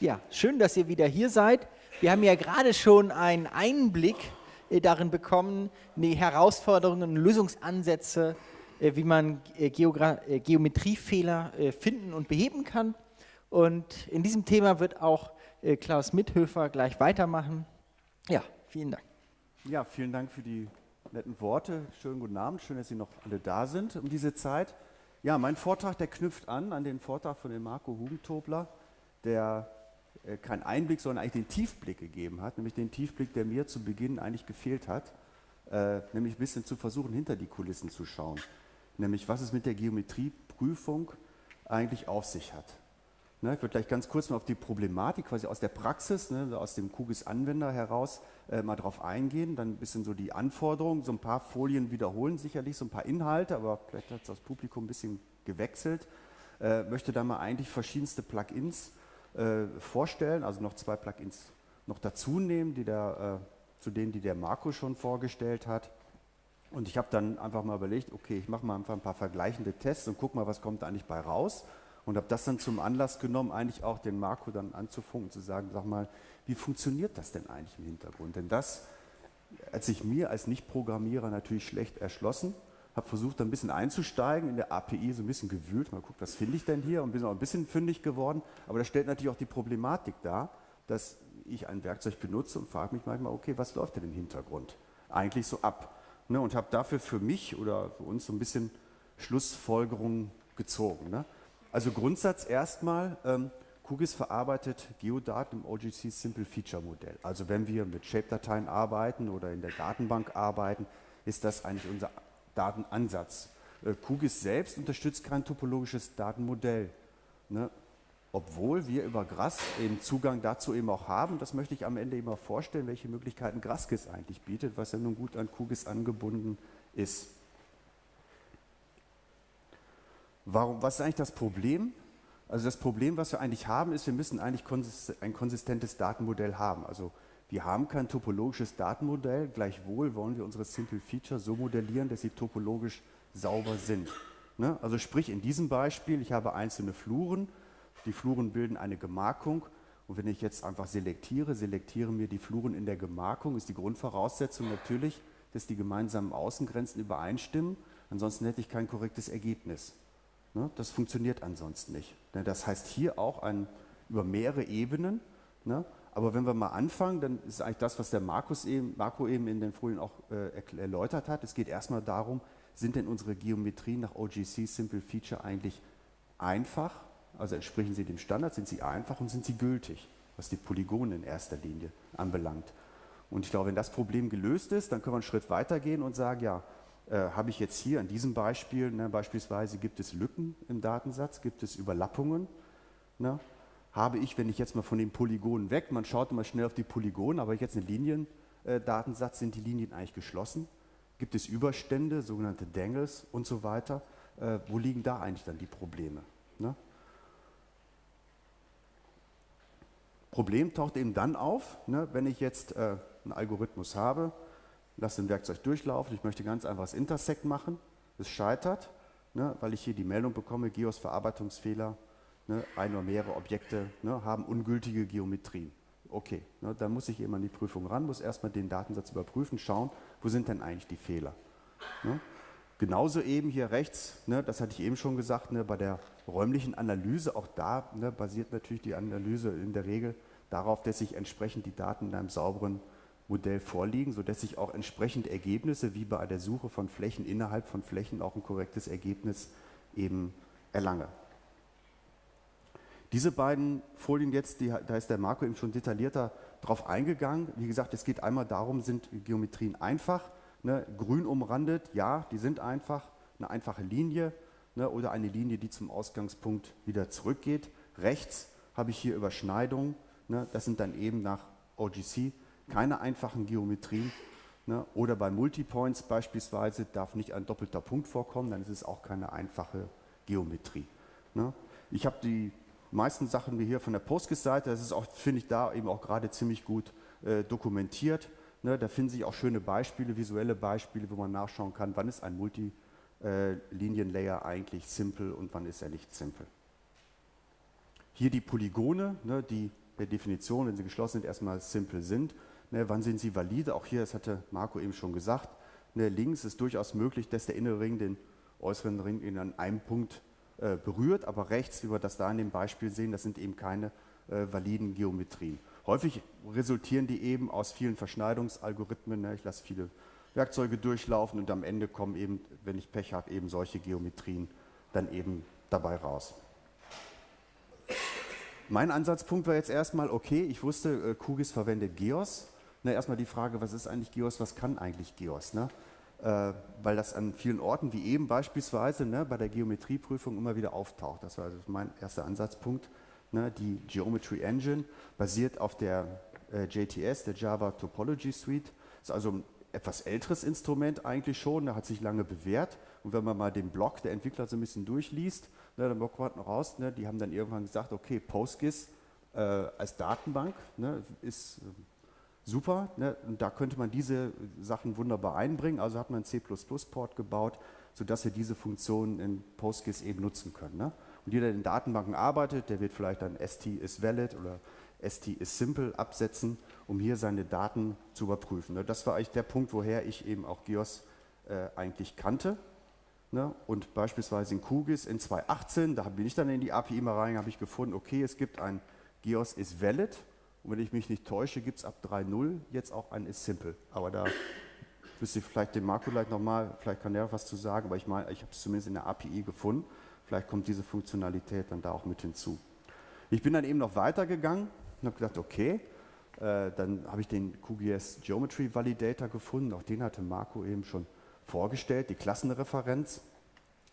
Ja, schön, dass ihr wieder hier seid. Wir haben ja gerade schon einen Einblick äh, darin bekommen, die Herausforderungen, Lösungsansätze, äh, wie man äh, Geogra Geometriefehler finden und beheben kann. Und in diesem Thema wird auch Klaus Mithöfer gleich weitermachen. Ja, vielen Dank. Ja, vielen Dank für die netten Worte. Schönen guten Abend, schön, dass Sie noch alle da sind um diese Zeit. Ja, mein Vortrag, der knüpft an an den Vortrag von dem Marco Hugentobler, der keinen Einblick, sondern eigentlich den Tiefblick gegeben hat, nämlich den Tiefblick, der mir zu Beginn eigentlich gefehlt hat, äh, nämlich ein bisschen zu versuchen, hinter die Kulissen zu schauen, nämlich was es mit der Geometrieprüfung eigentlich auf sich hat. Ne, ich würde gleich ganz kurz mal auf die Problematik quasi aus der Praxis, ne, aus dem QGIS-Anwender heraus äh, mal drauf eingehen, dann ein bisschen so die Anforderungen, so ein paar Folien wiederholen sicherlich, so ein paar Inhalte, aber vielleicht hat das Publikum ein bisschen gewechselt. Äh, möchte da mal eigentlich verschiedenste Plugins äh, vorstellen, also noch zwei Plugins noch dazu nehmen, die der, äh, zu denen, die der Marco schon vorgestellt hat. Und ich habe dann einfach mal überlegt, okay, ich mache mal einfach ein paar vergleichende Tests und gucke mal, was kommt eigentlich bei raus. Und habe das dann zum Anlass genommen, eigentlich auch den Marco dann anzufunken, zu sagen, sag mal, wie funktioniert das denn eigentlich im Hintergrund? Denn das hat sich mir als Nicht-Programmierer natürlich schlecht erschlossen habe versucht, ein bisschen einzusteigen, in der API so ein bisschen gewühlt, mal guckt, was finde ich denn hier und bin auch ein bisschen fündig geworden. Aber das stellt natürlich auch die Problematik dar, dass ich ein Werkzeug benutze und frage mich manchmal, okay, was läuft denn im Hintergrund eigentlich so ab? Ne, und habe dafür für mich oder für uns so ein bisschen Schlussfolgerungen gezogen. Ne? Also Grundsatz erstmal, ähm, QGIS verarbeitet Geodaten im OGC Simple Feature Modell. Also wenn wir mit Shape-Dateien arbeiten oder in der Datenbank arbeiten, ist das eigentlich unser Datenansatz. Äh, QGIS selbst unterstützt kein topologisches Datenmodell. Ne? Obwohl wir über GRAS eben Zugang dazu eben auch haben. Das möchte ich am Ende eben auch vorstellen, welche Möglichkeiten GRASGIS eigentlich bietet, was ja nun gut an QGIS angebunden ist. Warum, was ist eigentlich das Problem? Also das Problem, was wir eigentlich haben, ist, wir müssen eigentlich ein konsistentes Datenmodell haben. Also wir haben kein topologisches Datenmodell, gleichwohl wollen wir unsere Simple Feature so modellieren, dass sie topologisch sauber sind. Ne? Also sprich in diesem Beispiel, ich habe einzelne Fluren, die Fluren bilden eine Gemarkung und wenn ich jetzt einfach selektiere, selektiere mir die Fluren in der Gemarkung, ist die Grundvoraussetzung natürlich, dass die gemeinsamen Außengrenzen übereinstimmen, ansonsten hätte ich kein korrektes Ergebnis. Ne? Das funktioniert ansonsten nicht. Das heißt hier auch ein, über mehrere Ebenen, ne? Aber wenn wir mal anfangen, dann ist eigentlich das, was der Markus eben, Marco eben in den Folien auch äh, erläutert hat. Es geht erstmal darum, sind denn unsere Geometrien nach OGC Simple Feature eigentlich einfach? Also entsprechen sie dem Standard, sind sie einfach und sind sie gültig, was die Polygone in erster Linie anbelangt. Und ich glaube, wenn das Problem gelöst ist, dann können wir einen Schritt weiter gehen und sagen, ja, äh, habe ich jetzt hier an diesem Beispiel, ne, beispielsweise gibt es Lücken im Datensatz, gibt es Überlappungen, ne, habe ich, wenn ich jetzt mal von den Polygonen weg, man schaut immer schnell auf die Polygone, aber jetzt einen Liniendatensatz, sind die Linien eigentlich geschlossen? Gibt es Überstände, sogenannte Dangles und so weiter? Äh, wo liegen da eigentlich dann die Probleme? Ne? Problem taucht eben dann auf, ne, wenn ich jetzt äh, einen Algorithmus habe, lasse ein Werkzeug durchlaufen, ich möchte ganz einfach das Intersect machen, es scheitert, ne, weil ich hier die Meldung bekomme, GEOS Verarbeitungsfehler, ne, ein oder mehrere Objekte ne, haben ungültige Geometrien. Okay, ne, dann muss ich eben an die Prüfung ran, muss erstmal den Datensatz überprüfen, schauen, wo sind denn eigentlich die Fehler. Ne? Genauso eben hier rechts, ne, das hatte ich eben schon gesagt, ne, bei der räumlichen Analyse, auch da basiert natürlich die Analyse in der Regel darauf, dass sich entsprechend die Daten in einem sauberen Modell vorliegen, sodass ich auch entsprechend Ergebnisse wie bei der Suche von Flächen innerhalb von Flächen auch ein korrektes Ergebnis eben erlange. Diese beiden Folien jetzt, die, da ist der Marco eben schon detaillierter drauf eingegangen. Wie gesagt, es geht einmal darum, sind Geometrien einfach, ne, grün umrandet, ja, die sind einfach, eine einfache Linie ne, oder eine Linie, die zum Ausgangspunkt wieder zurückgeht. Rechts habe ich hier Überschneidungen, ne, das sind dann eben nach OGC keine einfachen Geometrien. Ne, oder bei Multipoints beispielsweise darf nicht ein doppelter Punkt vorkommen, dann ist es auch keine einfache Geometrie. Ne. Ich habe die meisten Sachen wie hier von der Postgres-Seite, das ist auch, finde ich, da eben auch gerade ziemlich gut äh, dokumentiert. Ne, da finden sich auch schöne Beispiele, visuelle Beispiele, wo man nachschauen kann, wann ist ein Multilinienlayer eigentlich simpel und wann ist er nicht simpel. Hier die Polygone, ne, die per Definition, wenn sie geschlossen sind, erstmal simpel sind. Ne, wann sind sie valide? Auch hier, das hatte Marco eben schon gesagt, ne, links ist durchaus möglich, dass der innere Ring den äußeren Ring in einem Punkt äh, berührt, aber rechts, wie wir das da in dem Beispiel sehen, das sind eben keine äh, validen Geometrien. Häufig resultieren die eben aus vielen Verschneidungsalgorithmen. Ne? Ich lasse viele Werkzeuge durchlaufen und am Ende kommen eben, wenn ich Pech habe, eben solche Geometrien dann eben dabei raus. Mein Ansatzpunkt war jetzt erstmal, okay, ich wusste, äh, verwendet GEOS. Na, erstmal die Frage, was ist eigentlich GEOS, was kann eigentlich GEOS? Ne? Äh, weil das an vielen Orten, wie eben beispielsweise ne, bei der Geometrieprüfung immer wieder auftaucht. Das war also mein erster Ansatzpunkt. Ne? Die Geometry Engine basiert auf der äh, JTS, der Java Topology Suite. Ist also ein etwas älteres Instrument eigentlich schon, der hat sich lange bewährt. Und wenn man mal den Blog der Entwickler so ein bisschen durchliest, ne, dann bekommt man raus, ne, die haben dann irgendwann gesagt, okay, PostGIS äh, als Datenbank ne, ist super. Ne, und da könnte man diese Sachen wunderbar einbringen. Also hat man einen C++-Port gebaut, sodass wir diese Funktionen in PostGIS eben nutzen können. Ne? Und jeder, der in Datenbanken arbeitet, der wird vielleicht dann ST is valid oder ST is simple absetzen, um hier seine Daten zu überprüfen. Ne? Das war eigentlich der Punkt, woher ich eben auch GIOS äh, eigentlich kannte. Ne? Und beispielsweise in QGIS in 2018, da bin ich dann in die API mal rein, habe ich gefunden, okay, es gibt ein GIOS is valid und wenn ich mich nicht täusche, gibt es ab 3.0 jetzt auch ein is simple. Aber da müsste ich vielleicht den Marco gleich nochmal, vielleicht kann der was zu sagen, aber ich meine, ich habe es zumindest in der API gefunden. Vielleicht kommt diese Funktionalität dann da auch mit hinzu. Ich bin dann eben noch weitergegangen und habe gedacht, okay, äh, dann habe ich den QGIS Geometry Validator gefunden, auch den hatte Marco eben schon vorgestellt, die Klassenreferenz.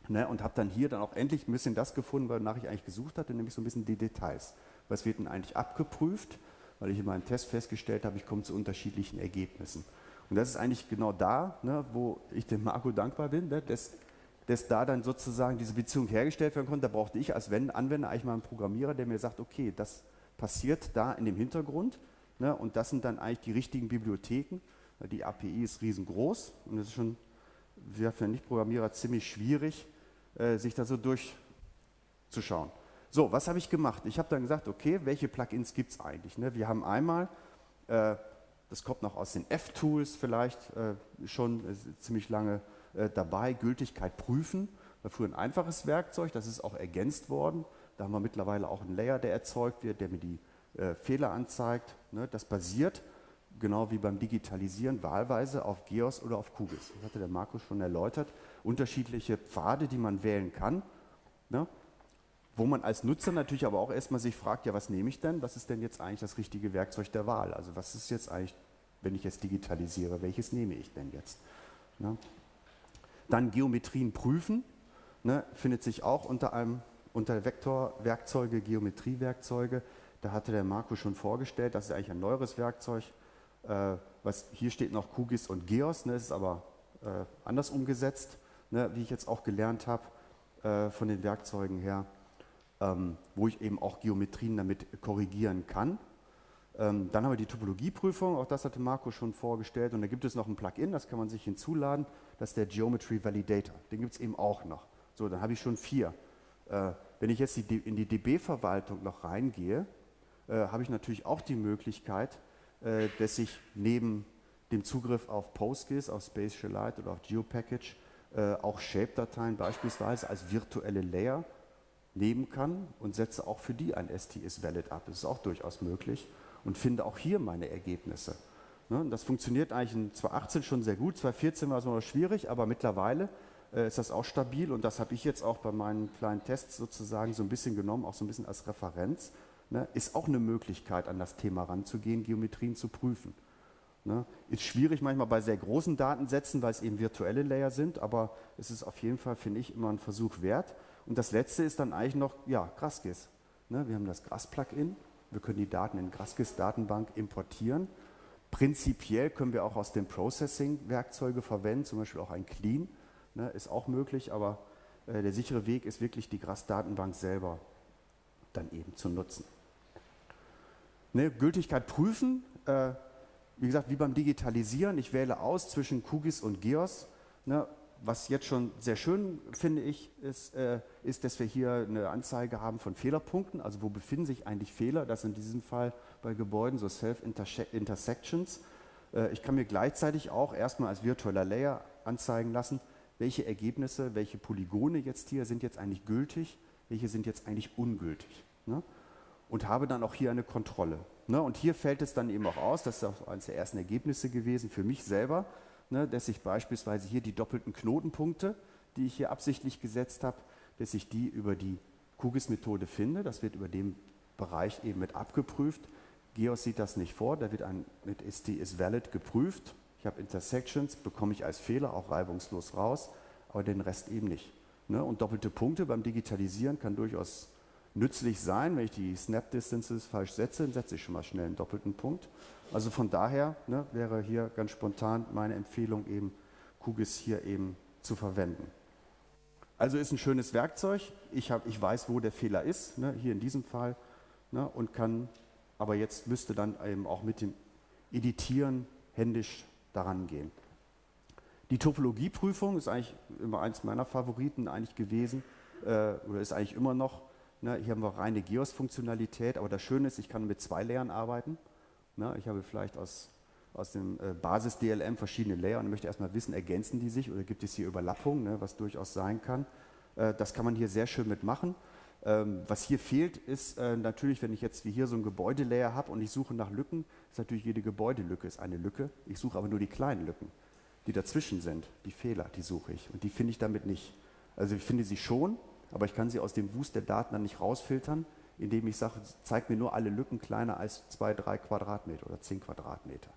Ne, und habe dann hier dann auch endlich ein bisschen das gefunden, wonach ich eigentlich gesucht hatte, nämlich so ein bisschen die Details. Was wird denn eigentlich abgeprüft? Weil ich in meinem Test festgestellt habe, ich komme zu unterschiedlichen Ergebnissen. Und das ist eigentlich genau da, ne, wo ich dem Marco dankbar bin, ne, dass, dass da dann sozusagen diese Beziehung hergestellt werden konnte. Da brauchte ich als Anwender eigentlich mal einen Programmierer, der mir sagt, okay, das passiert da in dem Hintergrund ne, und das sind dann eigentlich die richtigen Bibliotheken. Die API ist riesengroß und es ist schon für Nicht-Programmierer ziemlich schwierig, äh, sich da so durchzuschauen. So, was habe ich gemacht? Ich habe dann gesagt, okay, welche Plugins gibt es eigentlich? Ne? Wir haben einmal, äh, das kommt noch aus den F-Tools vielleicht äh, schon ziemlich lange äh, dabei, Gültigkeit prüfen. War früher ein einfaches Werkzeug, das ist auch ergänzt worden. Da haben wir mittlerweile auch einen Layer, der erzeugt wird, der mir die äh, Fehler anzeigt. Ne? Das basiert genau wie beim Digitalisieren, wahlweise auf GEOS oder auf QGIS. Das hatte der Markus schon erläutert. Unterschiedliche Pfade, die man wählen kann. Ne? Wo man als Nutzer natürlich aber auch erstmal sich fragt, ja, was nehme ich denn? Was ist denn jetzt eigentlich das richtige Werkzeug der Wahl? Also was ist jetzt eigentlich, wenn ich jetzt digitalisiere, welches nehme ich denn jetzt? Ne? Dann Geometrien prüfen, ne, findet sich auch unter einem unter Vektorwerkzeuge, Geometriewerkzeuge. Da hatte der Marco schon vorgestellt, das ist eigentlich ein neueres Werkzeug, äh, was, hier steht noch QGIS und GEOS, ne, ist aber äh, anders umgesetzt, ne, wie ich jetzt auch gelernt habe äh, von den Werkzeugen her, ähm, wo ich eben auch Geometrien damit korrigieren kann. Ähm, dann haben wir die Topologieprüfung, auch das hatte Marco schon vorgestellt. Und da gibt es noch ein Plugin, das kann man sich hinzuladen, das ist der Geometry Validator. Den gibt es eben auch noch. So, dann habe ich schon vier. Äh, wenn ich jetzt die, in die DB-Verwaltung noch reingehe, äh, habe ich natürlich auch die Möglichkeit, äh, dass ich neben dem Zugriff auf PostGIS, auf Spatialite oder auf GeoPackage äh, auch Shape-Dateien beispielsweise als virtuelle Layer nehmen kann und setze auch für die ein STS-Valid ab. Das ist auch durchaus möglich und finde auch hier meine Ergebnisse. Ne? Das funktioniert eigentlich in 2018 schon sehr gut, 2014 war es noch schwierig, aber mittlerweile äh, ist das auch stabil und das habe ich jetzt auch bei meinen kleinen Tests sozusagen so ein bisschen genommen, auch so ein bisschen als Referenz, ne, ist auch eine Möglichkeit, an das Thema ranzugehen, Geometrien zu prüfen. Ne. Ist schwierig manchmal bei sehr großen Datensätzen, weil es eben virtuelle Layer sind, aber es ist auf jeden Fall, finde ich, immer ein Versuch wert. Und das letzte ist dann eigentlich noch, ja, GrassGIS. Ne, wir haben das GRASS-Plugin, wir können die Daten in GrassGIS-Datenbank importieren. Prinzipiell können wir auch aus dem Processing Werkzeuge verwenden, zum Beispiel auch ein Clean, ne, ist auch möglich, aber äh, der sichere Weg ist wirklich die GRASS-Datenbank selber dann eben zu nutzen. Ne, Gültigkeit prüfen, äh, wie gesagt, wie beim Digitalisieren, ich wähle aus zwischen QGIS und GEOS. Ne, was jetzt schon sehr schön finde ich, ist, äh, ist, dass wir hier eine Anzeige haben von Fehlerpunkten, also wo befinden sich eigentlich Fehler, das in diesem Fall bei Gebäuden so Self-Intersections. Äh, ich kann mir gleichzeitig auch erstmal als virtueller Layer anzeigen lassen, welche Ergebnisse, welche Polygone jetzt hier sind jetzt eigentlich gültig, welche sind jetzt eigentlich ungültig. Ne? Und habe dann auch hier eine Kontrolle. Ne? Und hier fällt es dann eben auch aus, das ist auch eines der ersten Ergebnisse gewesen für mich selber, ne, dass ich beispielsweise hier die doppelten Knotenpunkte, die ich hier absichtlich gesetzt habe, dass ich die über die QGIS-Methode finde. Das wird über den Bereich eben mit abgeprüft. GEOS sieht das nicht vor, da wird ein, mit ST is valid geprüft. Ich habe Intersections, bekomme ich als Fehler auch reibungslos raus, aber den Rest eben nicht. Ne? Und doppelte Punkte beim Digitalisieren kann durchaus nützlich sein. Wenn ich die Snap Distances falsch setze, dann setze ich schon mal schnell einen doppelten Punkt. Also von daher ne, wäre hier ganz spontan meine Empfehlung eben, QGIS hier eben zu verwenden. Also ist ein schönes Werkzeug. Ich, hab, ich weiß, wo der Fehler ist, ne, hier in diesem Fall, ne, und kann, aber jetzt müsste dann eben auch mit dem Editieren händisch daran gehen. Die Topologieprüfung ist eigentlich immer eins meiner Favoriten eigentlich gewesen äh, oder ist eigentlich immer noch. Ne, hier haben wir reine GEOS-Funktionalität, aber das Schöne ist, ich kann mit zwei Layern arbeiten. Ne, ich habe vielleicht aus, aus dem äh, Basis-DLM verschiedene Layer und möchte erstmal wissen, ergänzen die sich oder gibt es hier Überlappungen, ne, was durchaus sein kann. Äh, das kann man hier sehr schön mitmachen. Ähm, was hier fehlt, ist äh, natürlich, wenn ich jetzt wie hier so ein Gebäudelayer habe und ich suche nach Lücken, ist natürlich jede Gebäudelücke ist eine Lücke. Ich suche aber nur die kleinen Lücken, die dazwischen sind, die Fehler, die suche ich. Und die finde ich damit nicht. Also ich finde sie schon, aber ich kann sie aus dem Wust der Daten dann nicht rausfiltern indem ich sage, zeig mir nur alle Lücken kleiner als 2, 3 Quadratmeter oder 10 Quadratmeter.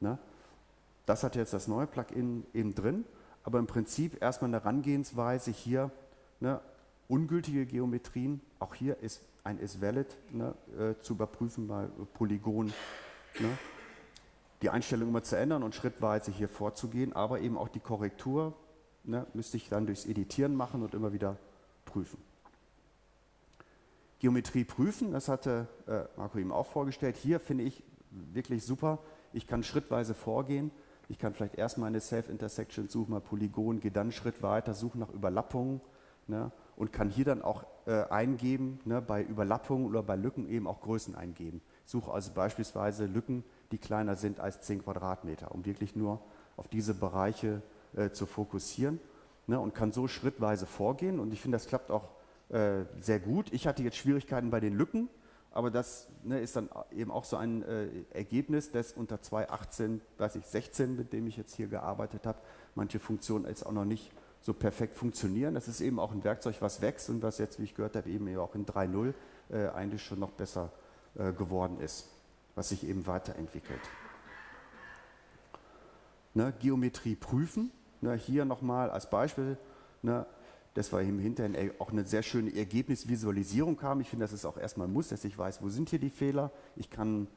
Ne? Das hat jetzt das neue Plugin eben drin, aber im Prinzip erstmal eine Herangehensweise hier, ne, ungültige Geometrien, auch hier ist ein isValid ne, äh, zu überprüfen bei Polygon, ne, die Einstellung immer zu ändern und schrittweise hier vorzugehen, aber eben auch die Korrektur ne, müsste ich dann durchs Editieren machen und immer wieder prüfen. Geometrie prüfen, das hatte äh, Marco ihm auch vorgestellt. Hier finde ich wirklich super. Ich kann schrittweise vorgehen. Ich kann vielleicht erstmal eine Self-Intersection suchen, mal Polygon, gehe dann einen Schritt weiter, suche nach Überlappungen ne, und kann hier dann auch äh, eingeben, ne, bei Überlappungen oder bei Lücken eben auch Größen eingeben. Suche also beispielsweise Lücken, die kleiner sind als 10 Quadratmeter, um wirklich nur auf diese Bereiche äh, zu fokussieren ne, und kann so schrittweise vorgehen. Und ich finde, das klappt auch äh, sehr gut. Ich hatte jetzt Schwierigkeiten bei den Lücken, aber das ne, ist dann eben auch so ein äh, Ergebnis, das unter 2.18, weiß ich, 16, mit dem ich jetzt hier gearbeitet habe, manche Funktionen jetzt auch noch nicht so perfekt funktionieren. Das ist eben auch ein Werkzeug, was wächst und was jetzt, wie ich gehört habe, eben auch in 3.0 äh, eigentlich schon noch besser äh, geworden ist, was sich eben weiterentwickelt. Ne, Geometrie prüfen, ne, hier nochmal als Beispiel, ne, dass wir im Hintergrund auch eine sehr schöne Ergebnisvisualisierung haben. Ich finde, das ist auch erstmal Muss, dass ich weiß, wo sind hier die Fehler. Ich kann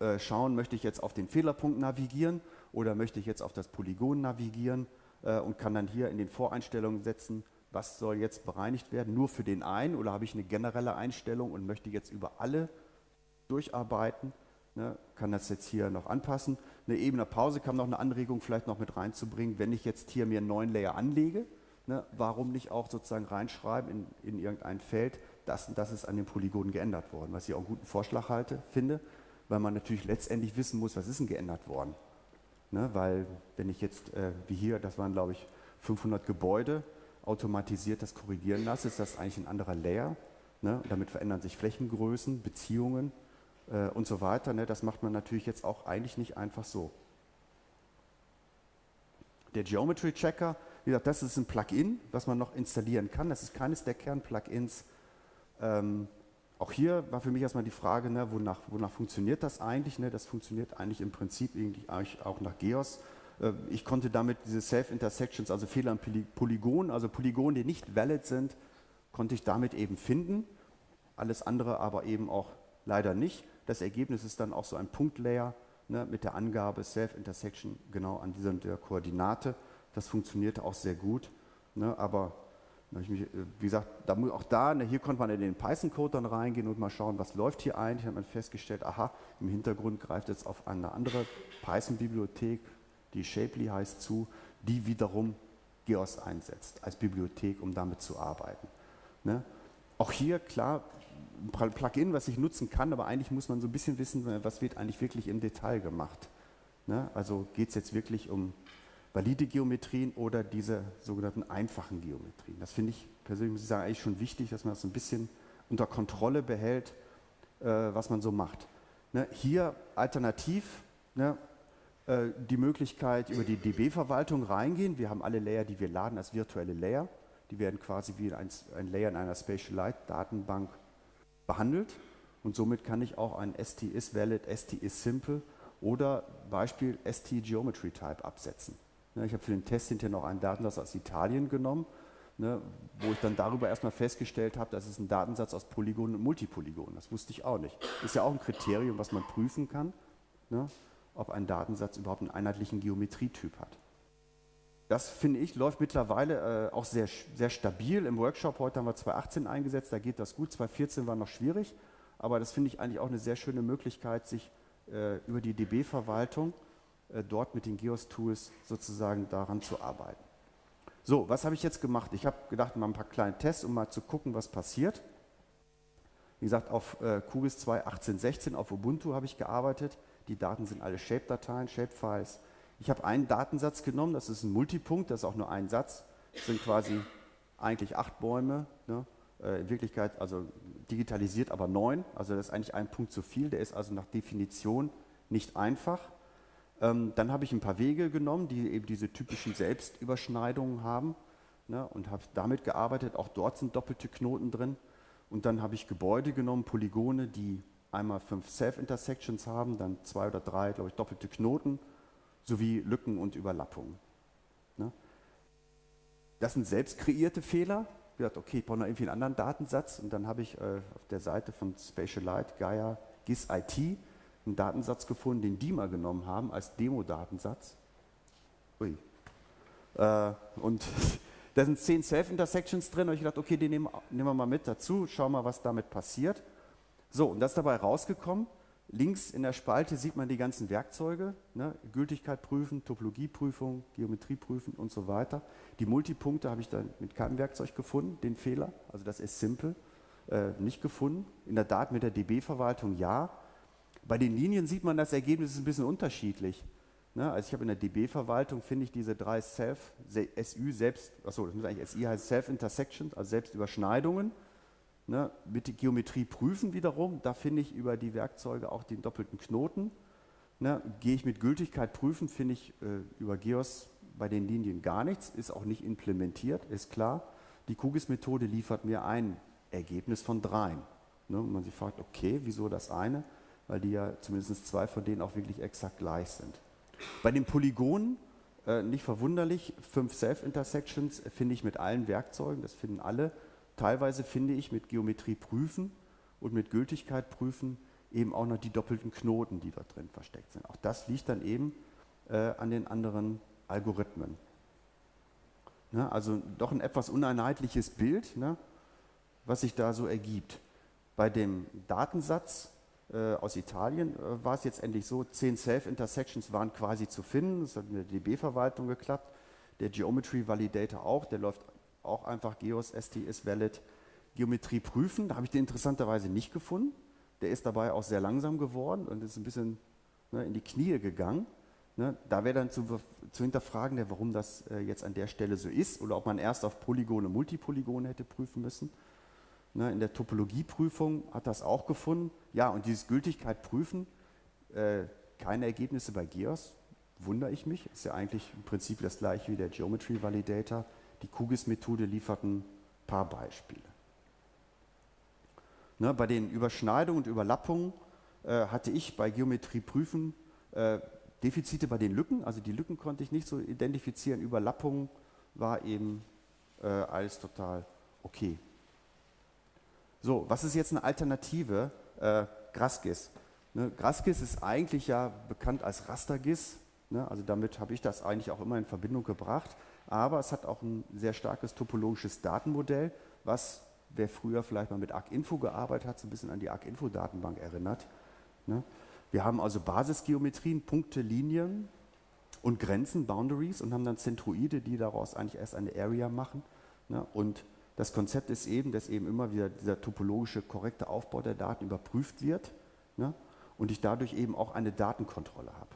äh, schauen, möchte ich jetzt auf den Fehlerpunkt navigieren oder möchte ich jetzt auf das Polygon navigieren äh, und kann dann hier in den Voreinstellungen setzen, was soll jetzt bereinigt werden, nur für den einen oder habe ich eine generelle Einstellung und möchte jetzt über alle durcharbeiten, ne, kann das jetzt hier noch anpassen. Eine Ebene Pause kam noch eine Anregung vielleicht noch mit reinzubringen, wenn ich jetzt hier mir einen neuen Layer anlege, ne, warum nicht auch sozusagen reinschreiben in, in irgendein Feld, das und das ist an den Polygonen geändert worden, was ich auch einen guten Vorschlag halte, finde, weil man natürlich letztendlich wissen muss, was ist denn geändert worden. Ne, weil wenn ich jetzt, äh, wie hier, das waren glaube ich 500 Gebäude, automatisiert das korrigieren lasse, ist das eigentlich ein anderer Layer. Ne? Damit verändern sich Flächengrößen, Beziehungen äh, und so weiter. Ne? Das macht man natürlich jetzt auch eigentlich nicht einfach so. Der Geometry Checker wie gesagt, das ist ein Plugin, was man noch installieren kann. Das ist keines der Kern-Plugins. Ähm, auch hier war für mich erstmal die Frage, ne, wonach, wonach, funktioniert das eigentlich? Ne? Das funktioniert eigentlich im Prinzip eigentlich auch nach GEOS. Äh, ich konnte damit diese Self-Intersections, also Fehler an Polygonen, also Polygone, die nicht valid sind, konnte ich damit eben finden. Alles andere aber eben auch leider nicht. Das Ergebnis ist dann auch so ein Punktlayer ne, mit der Angabe Self-Intersection genau an dieser Koordinate. Das funktionierte auch sehr gut. Ne, aber mich, äh, wie gesagt, da, auch da, ne, hier konnte man in den Python-Code dann reingehen und mal schauen, was läuft hier eigentlich. hat man festgestellt, aha, im Hintergrund greift jetzt auf eine andere Python-Bibliothek, die Shapely heißt, zu, die wiederum GEOS einsetzt als Bibliothek, um damit zu arbeiten. Ne? Auch hier, klar, Plugin, was ich nutzen kann, aber eigentlich muss man so ein bisschen wissen, was wird eigentlich wirklich im Detail gemacht. Ne? Also geht es jetzt wirklich um valide Geometrien oder diese sogenannten einfachen Geometrien. Das finde ich persönlich, muss ich sagen, eigentlich schon wichtig, dass man das so ein bisschen unter Kontrolle behält, äh, was man so macht. Ne? Hier alternativ ne, äh, die Möglichkeit über die DB-Verwaltung reingehen. Wir haben alle Layer, die wir laden als virtuelle Layer. Die werden quasi wie ein, ein Layer in einer Spatialite-Datenbank behandelt. Und somit kann ich auch ein ST is valid, ST is simple oder Beispiel ST Geometry Type absetzen. Ne, ich habe für den Test hinterher noch einen Datensatz aus Italien genommen, ne, wo ich dann darüber erstmal festgestellt habe, das ist ein Datensatz aus Polygonen und Multipolygonen. Das wusste ich auch nicht. Ist ja auch ein Kriterium, was man prüfen kann, ne, ob ein Datensatz überhaupt einen einheitlichen Geometrietyp hat. Das finde ich, läuft mittlerweile äh, auch sehr, sehr stabil. Im Workshop heute haben wir 2018 eingesetzt, da geht das gut. 2014 war noch schwierig, aber das finde ich eigentlich auch eine sehr schöne Möglichkeit, sich äh, über die DB-Verwaltung äh, dort mit den GEOS-Tools sozusagen daran zu arbeiten. So, was habe ich jetzt gemacht? Ich habe gedacht, mal ein paar kleine Tests, um mal zu gucken, was passiert. Wie gesagt, auf äh, QGIS 2 1816 auf Ubuntu habe ich gearbeitet. Die Daten sind alle Shape-Dateien, Shape-Files. Ich habe einen Datensatz genommen, das ist ein Multipunkt, das ist auch nur ein Satz. Das sind quasi eigentlich acht Bäume. Ne? Äh, in Wirklichkeit, also digitalisiert, aber neun. Also das ist eigentlich ein Punkt zu viel. Der ist also nach Definition nicht einfach. Ähm, dann habe ich ein paar Wege genommen, die eben diese typischen Selbstüberschneidungen haben ne? und habe damit gearbeitet. Auch dort sind doppelte Knoten drin. Und dann habe ich Gebäude genommen, Polygone, die einmal fünf Self-Intersections haben, dann zwei oder drei, glaube ich, doppelte Knoten sowie Lücken und Überlappungen. Ne? Das sind selbst kreierte Fehler. Ich gedacht, okay, ich brauche noch irgendwie einen anderen Datensatz und dann habe ich äh, auf der Seite von Spatialite, Gaia, GIS IT einen Datensatz gefunden, den die mal genommen haben als Demo-Datensatz. Ui. Äh, und da sind zehn Self-Intersections drin und ich dachte, okay, den nehmen, nehmen wir mal mit dazu, schauen mal, was damit passiert. So, und das ist dabei rausgekommen. Links in der Spalte sieht man die ganzen Werkzeuge, ne? Gültigkeit prüfen, Topologieprüfung, Geometrie prüfen und so weiter. Die Multipunkte habe ich dann mit keinem Werkzeug gefunden, den Fehler, also das ist simple, äh, nicht gefunden. In der Daten mit der DB-Verwaltung ja. Bei den Linien sieht man, das Ergebnis ist ein bisschen unterschiedlich. Ne? Also ich habe in der DB-Verwaltung, finde ich diese drei Self, SU selbst, achso, das muss eigentlich SI heißen, Self-Intersections, also Selbstüberschneidungen. Ne, mit der Geometrie prüfen wiederum, da finde ich über die Werkzeuge auch den doppelten Knoten. Ne, gehe ich mit Gültigkeit prüfen, finde ich äh, über GEOS bei den Linien gar nichts, ist auch nicht implementiert, ist klar. Die QGIS-Methode liefert mir ein Ergebnis von dreien. Ne, und man sich fragt, okay, wieso das eine? Weil die ja zumindest zwei von denen auch wirklich exakt gleich sind. Bei den Polygonen, äh, nicht verwunderlich, fünf Self-Intersections finde ich mit allen Werkzeugen, das finden alle Teilweise finde ich mit Geometrie prüfen und mit Gültigkeit prüfen eben auch noch die doppelten Knoten, die dort drin versteckt sind. Auch das liegt dann eben äh, an den anderen Algorithmen. Ne? Also doch ein etwas uneinheitliches Bild, ne? was sich da so ergibt. Bei dem Datensatz äh, aus Italien äh, war es jetzt endlich so, zehn Self-Intersections waren quasi zu finden, das hat mit der DB-Verwaltung geklappt, der Geometry Validator auch, der läuft auch einfach Geos ST ist valid Geometrie prüfen. Da habe ich den interessanterweise nicht gefunden. Der ist dabei auch sehr langsam geworden und ist ein bisschen ne, in die Knie gegangen. Ne, da wäre dann zu, zu hinterfragen, warum das äh, jetzt an der Stelle so ist oder ob man erst auf Polygone, Multipolygone hätte prüfen müssen. Ne, in der Topologieprüfung hat das auch gefunden. Ja, und dieses Gültigkeit prüfen, äh, keine Ergebnisse bei GEOS, wundere ich mich. Ist ja eigentlich im Prinzip das gleiche wie der Geometry Validator. Die QGIS-Methode liefert ein paar Beispiele. Ne, bei den Überschneidungen und Überlappungen äh, hatte ich bei Geometrie prüfen äh, Defizite bei den Lücken, also die Lücken konnte ich nicht so identifizieren, Überlappungen war eben äh, alles total okay. So, was ist jetzt eine Alternative? Äh, GrassGIS. Ne, GrassGIS ist eigentlich ja bekannt als RasterGIS, ne, also damit habe ich das eigentlich auch immer in Verbindung gebracht aber es hat auch ein sehr starkes topologisches Datenmodell, was, wer früher vielleicht mal mit ArcInfo gearbeitet hat, so ein bisschen an die ArcInfo-Datenbank erinnert. Ne? Wir haben also Basisgeometrien, Punkte, Linien, und Grenzen, Boundaries und haben dann Zentroide, die daraus eigentlich erst eine Area machen. Ne? Und das Konzept ist eben, dass eben immer wieder dieser topologische korrekte Aufbau der Daten überprüft wird ne? und ich dadurch eben auch eine Datenkontrolle habe.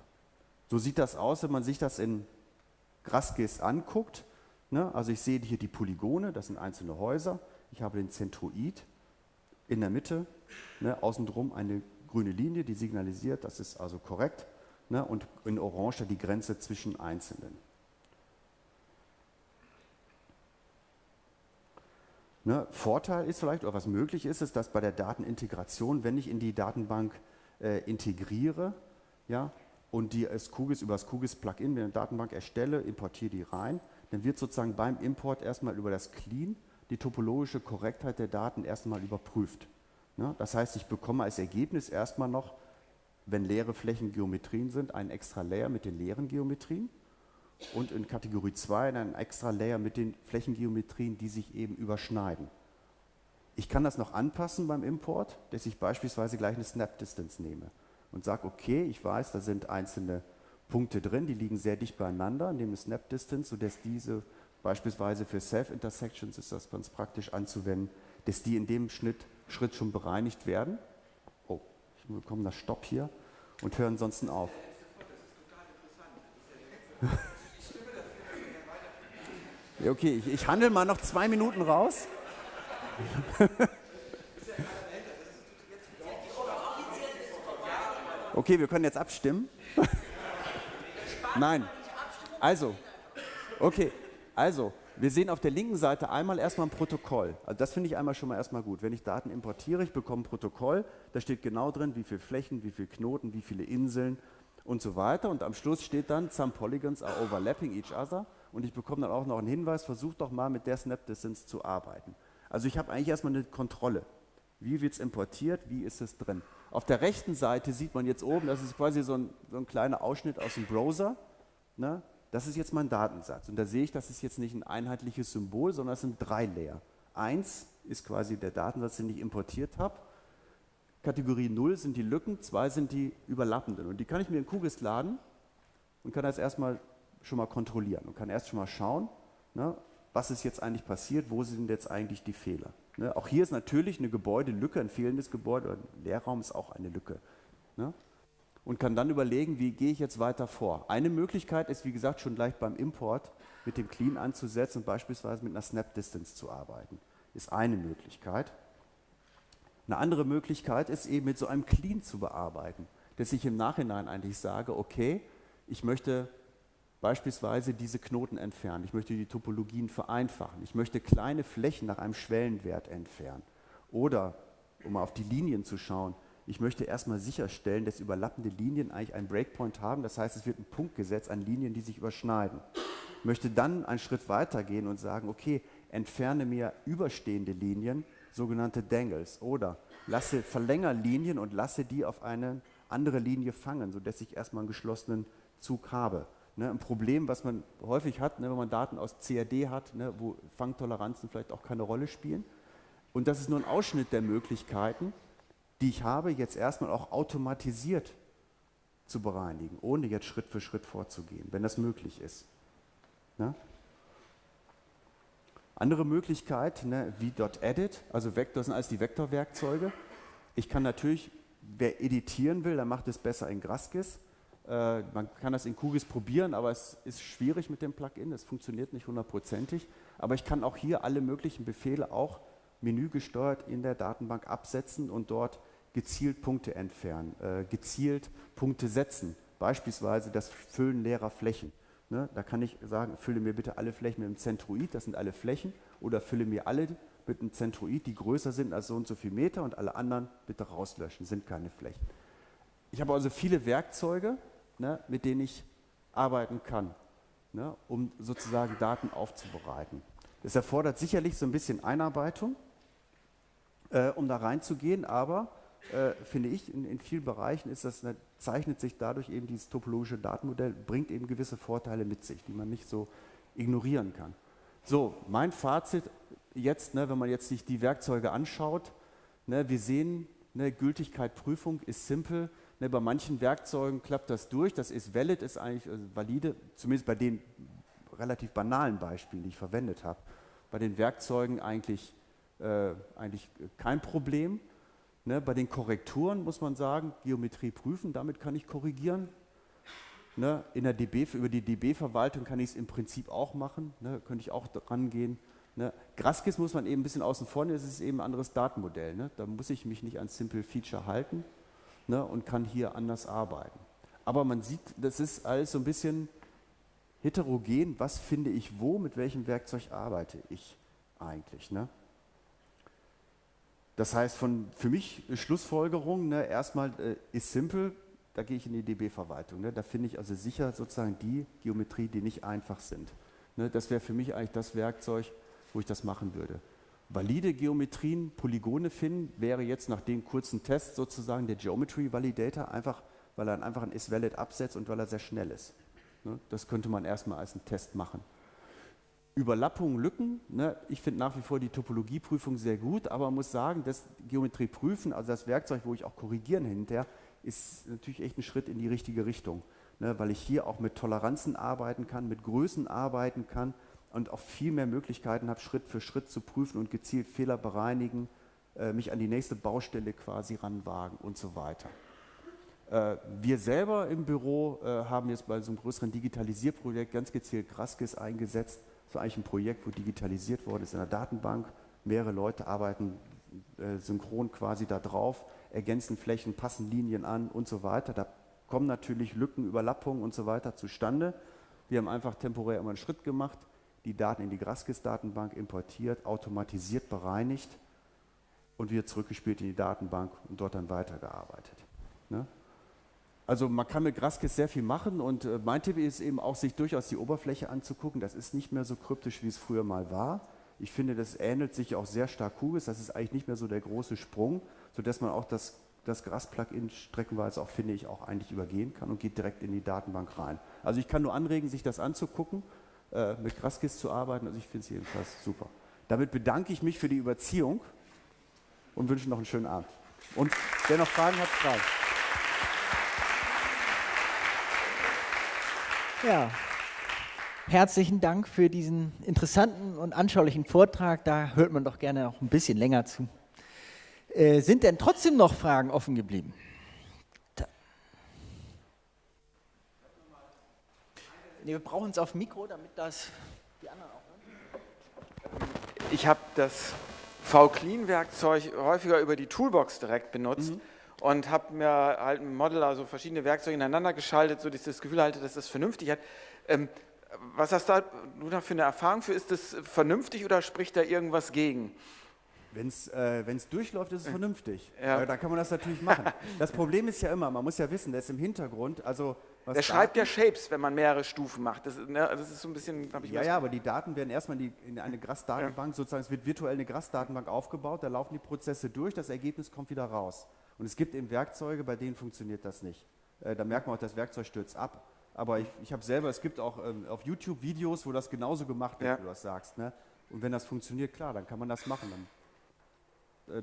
So sieht das aus, wenn man sich das in GraphGIS anguckt. Ne? Also ich sehe hier die Polygone, das sind einzelne Häuser. Ich habe den Zentroid in der Mitte, ne? außenrum eine grüne Linie, die signalisiert, das ist also korrekt. Ne? Und in Orange die Grenze zwischen Einzelnen. Ne, Vorteil ist vielleicht, oder was möglich ist, ist, dass bei der Datenintegration, wenn ich in die Datenbank äh, integriere, ja, und die als QGIS über das QGIS-Plugin, wenn ich eine Datenbank erstelle, importiere die rein, dann wird sozusagen beim Import erstmal über das Clean die topologische Korrektheit der Daten erstmal überprüft. Ja, das heißt, ich bekomme als Ergebnis erstmal noch, wenn leere Flächen Geometrien sind, einen extra Layer mit den leeren Geometrien und in Kategorie 2 einen extra Layer mit den Flächengeometrien, die sich eben überschneiden. Ich kann das noch anpassen beim Import, dass ich beispielsweise gleich eine Snap Distance nehme und sage, okay, ich weiß, da sind einzelne Punkte drin, die liegen sehr dicht beieinander, nehme Snap Distance, sodass diese beispielsweise für Self-Intersections ist das ganz praktisch anzuwenden, dass die in dem Schnitt, Schritt schon bereinigt werden. Oh, ich bekomme das Stopp hier und höre ansonsten auf. Okay, ich, ich handle mal noch zwei Minuten raus. okay, wir können jetzt abstimmen. Nein. Also, okay, also, wir sehen auf der linken Seite einmal erstmal ein Protokoll. Also das finde ich einmal schon mal erstmal gut. Wenn ich Daten importiere, ich bekomme ein Protokoll, da steht genau drin, wie viele Flächen, wie viele Knoten, wie viele Inseln und so weiter. Und am Schluss steht dann, some polygons are overlapping each other und ich bekomme dann auch noch einen Hinweis, versucht doch mal mit der Snap Distance zu arbeiten. Also ich habe eigentlich erstmal eine Kontrolle. Wie wird es importiert, wie ist es drin? Auf der rechten Seite sieht man jetzt oben, das ist quasi so ein, so ein kleiner Ausschnitt aus dem Browser. Ne? Das ist jetzt mein Datensatz. Und da sehe ich, das ist jetzt nicht ein einheitliches Symbol, sondern es sind drei Layer. Eins ist quasi der Datensatz, den ich importiert habe. Kategorie 0 sind die Lücken, zwei sind die überlappenden. Und die kann ich mir in QGIS laden und kann das erstmal schon mal kontrollieren und kann erst schon mal schauen, ne, was ist jetzt eigentlich passiert, wo sind jetzt eigentlich die Fehler. Ne, auch hier ist natürlich eine Gebäudelücke, ein fehlendes Gebäude, ein Leerraum ist auch eine Lücke. Ne, und kann dann überlegen, wie gehe ich jetzt weiter vor. Eine Möglichkeit ist, wie gesagt, schon gleich beim Import mit dem Clean anzusetzen und beispielsweise mit einer Snap Distance zu arbeiten. Ist eine Möglichkeit. Eine andere Möglichkeit ist eben mit so einem Clean zu bearbeiten, dass ich im Nachhinein eigentlich sage, okay, ich möchte beispielsweise diese Knoten entfernen. Ich möchte die Topologien vereinfachen. Ich möchte kleine Flächen nach einem Schwellenwert entfernen. Oder, um mal auf die Linien zu schauen, ich möchte erstmal sicherstellen, dass überlappende Linien eigentlich einen Breakpoint haben. Das heißt, es wird ein Punkt gesetzt an Linien, die sich überschneiden. Ich möchte dann einen Schritt weiter gehen und sagen, okay, entferne mir überstehende Linien, sogenannte Dangles. Oder lasse, verlängere Linien und lasse die auf eine andere Linie fangen, sodass ich erstmal einen geschlossenen Zug habe. Ne, ein Problem, was man häufig hat, ne, wenn man Daten aus CAD hat, ne, wo Fangtoleranzen vielleicht auch keine Rolle spielen. Und das ist nur ein Ausschnitt der Möglichkeiten, die ich habe, jetzt erstmal auch automatisiert zu bereinigen, ohne jetzt Schritt für Schritt vorzugehen, wenn das möglich ist. Ne? Andere Möglichkeit, ne, wie .edit, also Vektor sind alles die Vektorwerkzeuge. Ich kann natürlich, wer editieren will, der macht es besser in GraphGIS. Äh, man kann das in QGIS probieren, aber es ist schwierig mit dem Plugin, es funktioniert nicht hundertprozentig. Aber ich kann auch hier alle möglichen Befehle auch menügesteuert in der Datenbank absetzen und dort gezielt Punkte entfernen, äh, gezielt Punkte setzen. Beispielsweise das Füllen leerer Flächen. Ne? Da kann ich sagen, fülle mir bitte alle Flächen mit einem Zentroid, das sind alle Flächen, oder fülle mir alle mit einem Zentroid, die größer sind als so und so viel Meter und alle anderen bitte rauslöschen, sind keine Flächen. Ich habe also viele Werkzeuge, ne, mit denen ich arbeiten kann, ne, um sozusagen Daten aufzubereiten. Das erfordert sicherlich so ein bisschen Einarbeitung, äh, um da reinzugehen, aber äh, finde ich, in, in, vielen Bereichen ist das, ne, zeichnet sich dadurch eben dieses topologische Datenmodell, bringt eben gewisse Vorteile mit sich, die man nicht so ignorieren kann. So, mein Fazit jetzt, ne, wenn man jetzt sich die Werkzeuge anschaut, ne, wir sehen, ne, Gültigkeit, Prüfung ist simpel, Ne, bei manchen Werkzeugen klappt das durch, das ist valid, ist eigentlich also valide, zumindest bei den relativ banalen Beispielen, die ich verwendet habe. Bei den Werkzeugen eigentlich, äh, eigentlich kein Problem. Ne, bei den Korrekturen muss man sagen, Geometrie prüfen, damit kann ich korrigieren. Ne, in der DB, über die DB-Verwaltung kann ich es im Prinzip auch machen, ne, könnte ich auch rangehen. Ne. Graskis muss man eben ein bisschen außen vor nehmen, es ist eben ein anderes Datenmodell. Ne. Da muss ich mich nicht an Simple Feature halten ne, und kann hier anders arbeiten. Aber man sieht, das ist alles so ein bisschen heterogen, was finde ich wo, mit welchem Werkzeug arbeite ich eigentlich. Ne? Das heißt, von, für mich Schlussfolgerung, ne, erstmal äh, ist simpel, da gehe ich in die DB-Verwaltung. Ne? Da finde ich also sicher sozusagen die Geometrie, die nicht einfach sind. Ne? Das wäre für mich eigentlich das Werkzeug, wo ich das machen würde. Valide Geometrien, Polygone finden, wäre jetzt nach dem kurzen Test sozusagen der Geometry Validator, einfach, weil er einfach ein isValid absetzt und weil er sehr schnell ist. Ne? Das könnte man erstmal als einen Test machen. Überlappungen, Lücken, ne? ich finde nach wie vor die Topologieprüfung sehr gut, aber man muss sagen, das Geometrie prüfen, also das Werkzeug, wo ich auch korrigieren hinterher, ist natürlich echt ein Schritt in die richtige Richtung, ne? weil ich hier auch mit Toleranzen arbeiten kann, mit Größen arbeiten kann und auch viel mehr Möglichkeiten habe, Schritt für Schritt zu prüfen und gezielt Fehler bereinigen, äh, mich an die nächste Baustelle quasi ranwagen und so weiter. Äh, wir selber im Büro äh, haben jetzt bei so einem größeren Digitalisierprojekt ganz gezielt Graskis eingesetzt. Das war eigentlich ein Projekt, wo digitalisiert worden ist in der Datenbank. Mehrere Leute arbeiten äh, synchron quasi da drauf, ergänzen Flächen, passen Linien an und so weiter. Da kommen natürlich Lücken, Überlappungen und so weiter zustande. Wir haben einfach temporär immer einen Schritt gemacht, die Daten in die Graskis-Datenbank importiert, automatisiert bereinigt und wieder zurückgespielt in die Datenbank und dort dann weitergearbeitet. Ne? Also man kann mit Graskis sehr viel machen und äh, mein Tipp ist eben auch, sich durchaus die Oberfläche anzugucken. Das ist nicht mehr so kryptisch, wie es früher mal war. Ich finde, das ähnelt sich auch sehr stark Kugis. Das ist eigentlich nicht mehr so der große Sprung, sodass man auch das, das Gras-Plugin streckenweise auch, finde ich, auch eigentlich übergehen kann und geht direkt in die Datenbank rein. Also ich kann nur anregen, sich das anzugucken äh, mit Graskis zu arbeiten. Also ich finde es jedenfalls super. Damit bedanke ich mich für die Überziehung und wünsche noch einen schönen Abend. Und wer noch Fragen hat, Fragen. Ja, herzlichen Dank für diesen interessanten und anschaulichen Vortrag. Da hört man doch gerne auch ein bisschen länger zu. Äh, sind denn trotzdem noch Fragen offen geblieben? Nee, wir brauchen es auf Mikro, damit das die anderen auch hören. Ich habe das V-Clean-Werkzeug häufiger über die Toolbox direkt benutzt. Mhm und habe mir halt mit Model also verschiedene Werkzeuge ineinander geschaltet, so dass ich das Gefühl hatte, dass das vernünftig hat. Ähm, was hast du da für eine Erfahrung für? Ist das vernünftig oder spricht da irgendwas gegen? Wenn es äh, durchläuft, ist es vernünftig. Ja. Äh, da kann man das natürlich machen. Das Problem ist ja immer, man muss ja wissen, der ist im Hintergrund, also der schreibt ja Shapes, wenn man mehrere Stufen macht. Das, ne, das ist so ein bisschen, habe ich Ja, ja, aber die Daten werden erstmal in, die, in eine Grass-Datenbank, ja. sozusagen, es wird virtuell eine Grass-Datenbank aufgebaut, da laufen die Prozesse durch, das Ergebnis kommt wieder raus. Und es gibt eben Werkzeuge, bei denen funktioniert das nicht. Äh, da merkt man auch, das Werkzeug stürzt ab. Aber ich, ich habe selber, es gibt auch ähm, auf YouTube Videos, wo das genauso gemacht wird, ja. wie du das sagst. Ne? Und wenn das funktioniert, klar, dann kann man das machen. Dann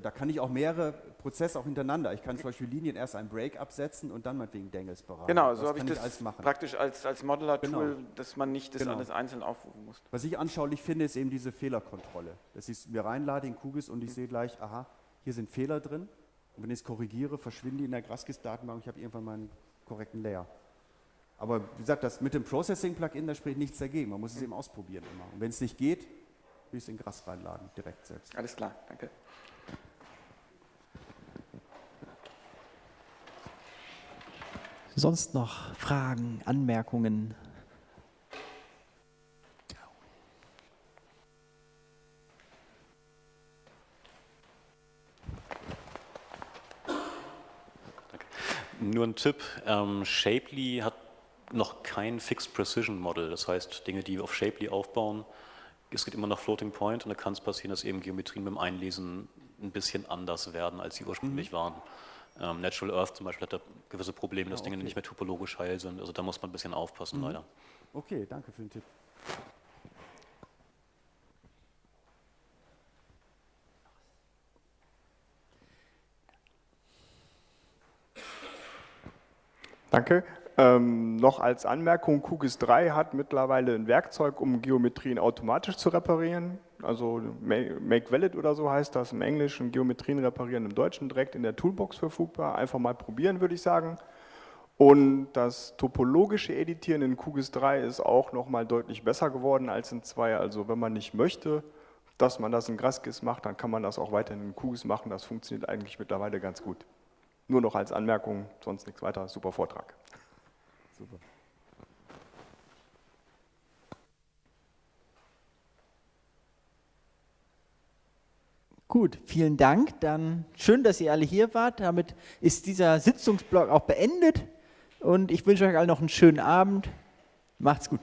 da kann ich auch mehrere Prozesse auch hintereinander. Ich kann zum Beispiel Linien erst einen Break absetzen und dann meinetwegen Dangles beraten. Genau, so habe ich das alles machen. praktisch als, als Modeler-Tool, genau. dass man nicht das genau. alles einzeln aufrufen muss. Was ich anschaulich finde, ist eben diese Fehlerkontrolle. Dass ich mir reinlade in Kugis und ich mhm. sehe gleich, aha, hier sind Fehler drin. Und wenn ich es korrigiere, verschwinden die in der Graskis-Datenbank und ich habe irgendwann meinen korrekten Layer. Aber wie gesagt, das mit dem Processing-Plugin, da spricht nichts dagegen. Man muss es mhm. eben ausprobieren immer. Und wenn es nicht geht, will ich es in Gras reinladen, direkt selbst. Alles klar, danke. Sonst noch Fragen, Anmerkungen? Nur ein Tipp, ähm, Shapely hat noch kein Fixed Precision Model, das heißt Dinge, die auf Shapely aufbauen, es geht immer nach Floating Point und da kann es passieren, dass eben Geometrien beim Einlesen ein bisschen anders werden, als sie ursprünglich mhm. waren. Ähm, Natural Earth zum Beispiel hat da gewisse Probleme, dass ah, okay. Dinge nicht mehr topologisch heil sind. Also da muss man ein bisschen aufpassen, mhm. leider. Okay, danke für den Tipp. Danke. Ähm, noch als Anmerkung, QGIS 3 hat mittlerweile ein Werkzeug, um Geometrien automatisch zu reparieren. Also Make Valid oder so heißt das im Englischen, Geometrien reparieren im Deutschen direkt in der Toolbox verfügbar. Einfach mal probieren, würde ich sagen. Und das topologische Editieren in QGIS 3 ist auch nochmal deutlich besser geworden als in 2. Also wenn man nicht möchte, dass man das in GrassGIS macht, dann kann man das auch weiterhin in QGIS machen. Das funktioniert eigentlich mittlerweile ganz gut. Nur noch als Anmerkung, sonst nichts weiter. Super Vortrag. Super. Gut, vielen Dank. Dann schön, dass ihr alle hier wart. Damit ist dieser Sitzungsblock auch beendet. Und ich wünsche euch allen noch einen schönen Abend. Macht's gut.